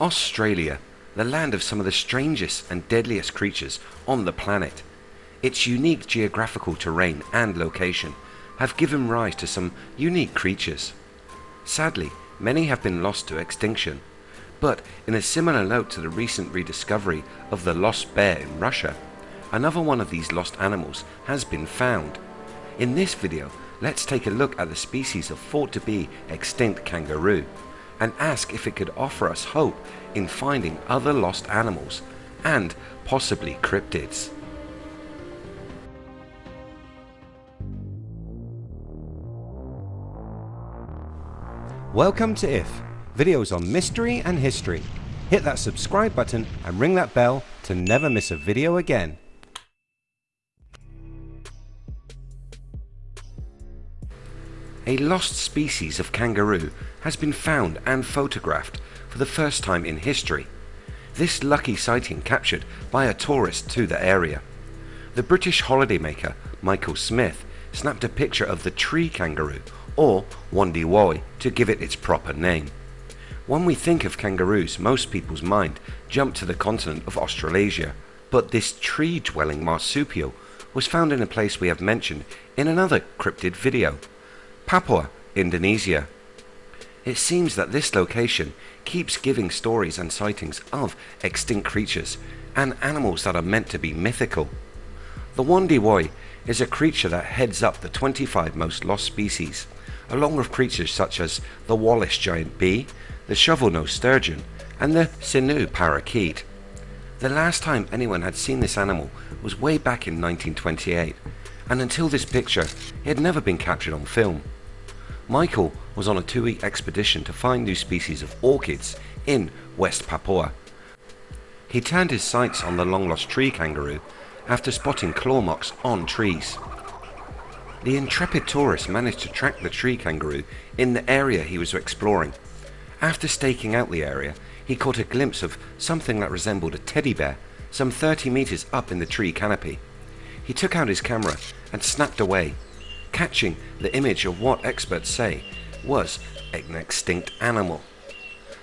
Australia, the land of some of the strangest and deadliest creatures on the planet. Its unique geographical terrain and location have given rise to some unique creatures. Sadly, many have been lost to extinction, but in a similar note to the recent rediscovery of the lost bear in Russia, another one of these lost animals has been found. In this video, let's take a look at the species of thought to be extinct kangaroo and ask if it could offer us hope in finding other lost animals and possibly cryptids. Welcome to IF, videos on mystery and history. Hit that subscribe button and ring that bell to never miss a video again. A lost species of kangaroo has been found and photographed for the first time in history. This lucky sighting captured by a tourist to the area. The British holidaymaker Michael Smith snapped a picture of the tree kangaroo or Wondiwoi to give it its proper name. When we think of kangaroos most people's mind jump to the continent of Australasia but this tree dwelling marsupial was found in a place we have mentioned in another cryptid video, Papua, Indonesia. It seems that this location keeps giving stories and sightings of extinct creatures and animals that are meant to be mythical. The Wondiwoi is a creature that heads up the 25 most lost species, along with creatures such as the Wallace giant bee, the shovel-nosed sturgeon, and the Sinu parakeet. The last time anyone had seen this animal was way back in 1928, and until this picture, it had never been captured on film. Michael was on a two-week expedition to find new species of orchids in West Papua. He turned his sights on the long-lost tree kangaroo after spotting claw marks on trees. The intrepid tourist managed to track the tree kangaroo in the area he was exploring. After staking out the area, he caught a glimpse of something that resembled a teddy bear some 30 meters up in the tree canopy. He took out his camera and snapped away catching the image of what experts say was an extinct animal.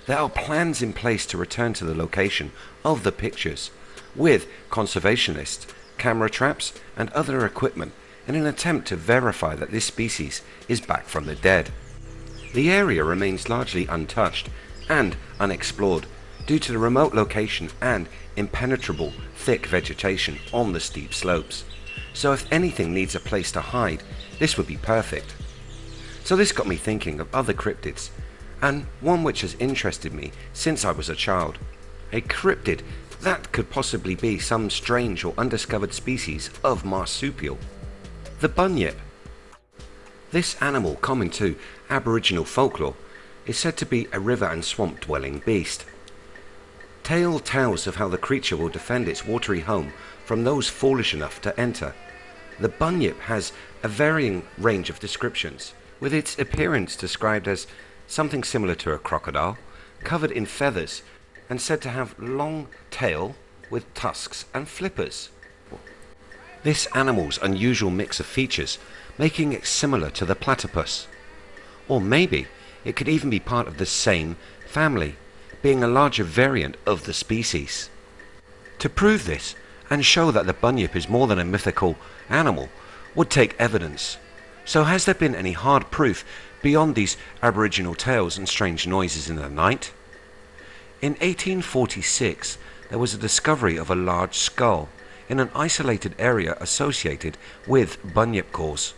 There are plans in place to return to the location of the pictures with conservationists, camera traps and other equipment in an attempt to verify that this species is back from the dead. The area remains largely untouched and unexplored due to the remote location and impenetrable thick vegetation on the steep slopes. So if anything needs a place to hide, this would be perfect. So this got me thinking of other cryptids, and one which has interested me since I was a child. A cryptid that could possibly be some strange or undiscovered species of marsupial. The bunyip. This animal common to aboriginal folklore is said to be a river and swamp dwelling beast. Tale tells of how the creature will defend its watery home from those foolish enough to enter. The bunyip has a varying range of descriptions, with its appearance described as something similar to a crocodile, covered in feathers and said to have long tail with tusks and flippers. This animal's unusual mix of features making it similar to the platypus. Or maybe it could even be part of the same family, being a larger variant of the species. To prove this, and show that the bunyip is more than a mythical animal would take evidence. So has there been any hard proof beyond these aboriginal tales and strange noises in the night? In 1846 there was a discovery of a large skull in an isolated area associated with bunyip cause,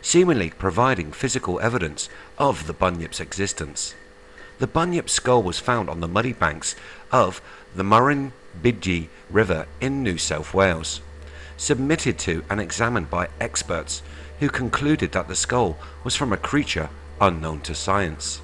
seemingly providing physical evidence of the bunyip's existence. The bunyip skull was found on the muddy banks of the Murrumbidgee River in New South Wales, submitted to and examined by experts who concluded that the skull was from a creature unknown to science.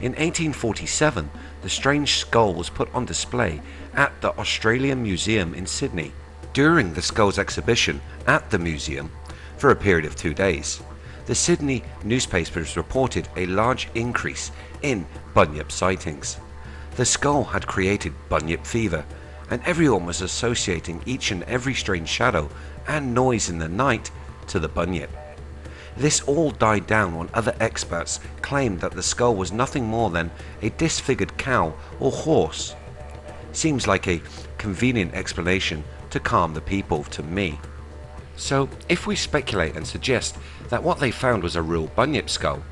In 1847, the strange skull was put on display at the Australian Museum in Sydney during the skull's exhibition at the museum for a period of two days. The Sydney newspapers reported a large increase in bunyip sightings. The skull had created bunyip fever and everyone was associating each and every strange shadow and noise in the night to the bunyip. This all died down when other experts claimed that the skull was nothing more than a disfigured cow or horse. Seems like a convenient explanation to calm the people to me. So if we speculate and suggest that what they found was a real bunyip skull,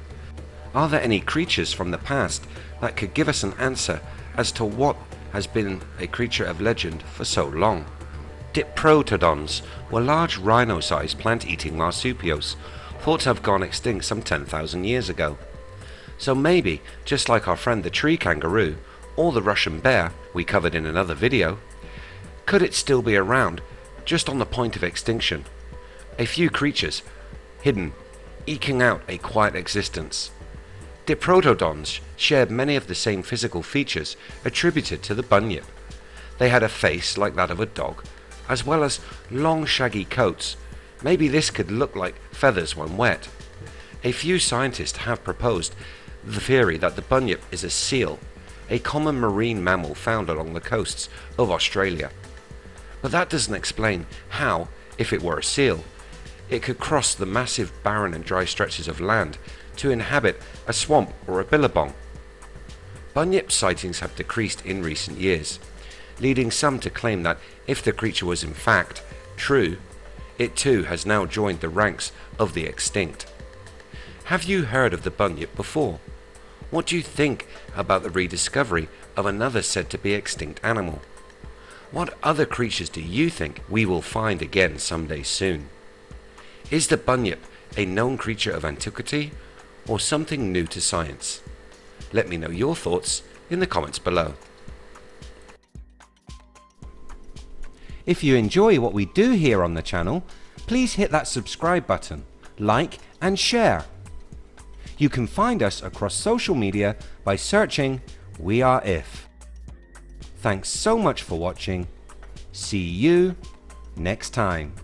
are there any creatures from the past that could give us an answer as to what has been a creature of legend for so long? Diprotodons were large rhino-sized plant-eating marsupials thought to have gone extinct some 10,000 years ago. So maybe, just like our friend the tree kangaroo, or the Russian bear we covered in another video, could it still be around, just on the point of extinction? A few creatures, hidden, eking out a quiet existence. Diprotodons shared many of the same physical features attributed to the bunyip. They had a face like that of a dog, as well as long shaggy coats. Maybe this could look like feathers when wet. A few scientists have proposed the theory that the bunyip is a seal, a common marine mammal found along the coasts of Australia. But that doesn't explain how, if it were a seal, it could cross the massive barren and dry stretches of land to inhabit a swamp or a billabong. Bunyip sightings have decreased in recent years, leading some to claim that if the creature was in fact true, it too has now joined the ranks of the extinct. Have you heard of the bunyip before? What do you think about the rediscovery of another said to be extinct animal? What other creatures do you think we will find again someday soon? Is the bunyip a known creature of antiquity or something new to science? Let me know your thoughts in the comments below. If you enjoy what we do here on the channel, please hit that subscribe button, like and share. You can find us across social media by searching We Are If. Thanks so much for watching. See you next time.